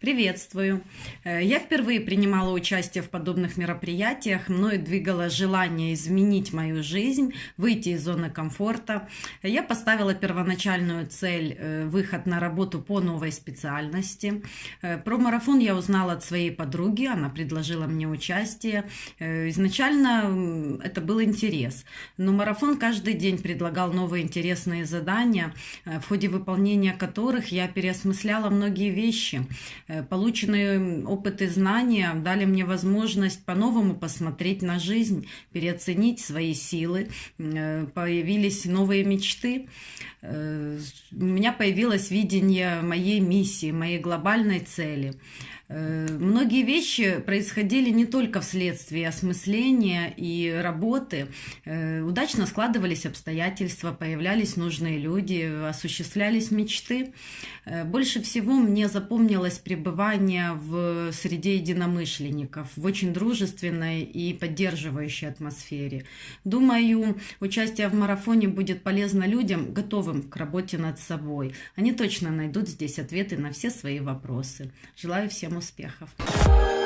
Приветствую! Э, Я впервые принимала участие в подобных мероприятиях. Мною двигало желание изменить мою жизнь, выйти из зоны комфорта. Я поставила первоначальную цель э, – выход на работу по новой специальности. Э, Про марафон я узнала от своей подруги, она предложила мне участие. Изначально это был интерес, но марафон каждый день предлагал новые интересные задания, в ходе выполнения которых я переосмысляла многие вещи. Э, Полученные опыт и знания дали мне возможность по-новому посмотреть на жизнь, переоценить свои силы. Э, Появились новые мечты. Э, У меня появилось видение моей миссии, моей глобальной цели. Многие вещи происходили не только вследствие осмысления и работы. Э, Удачно складывались обстоятельства, появлялись нужные люди, осуществлялись мечты. Э, Больше всего мне запомнилось пребывание в среде единомышленников, в очень дружественной и поддерживающей атмосфере. Думаю, участие в марафоне будет полезно людям, готовым к работе над собой. Они точно найдут здесь ответы на все свои вопросы. Желаю всем успехов! Bye.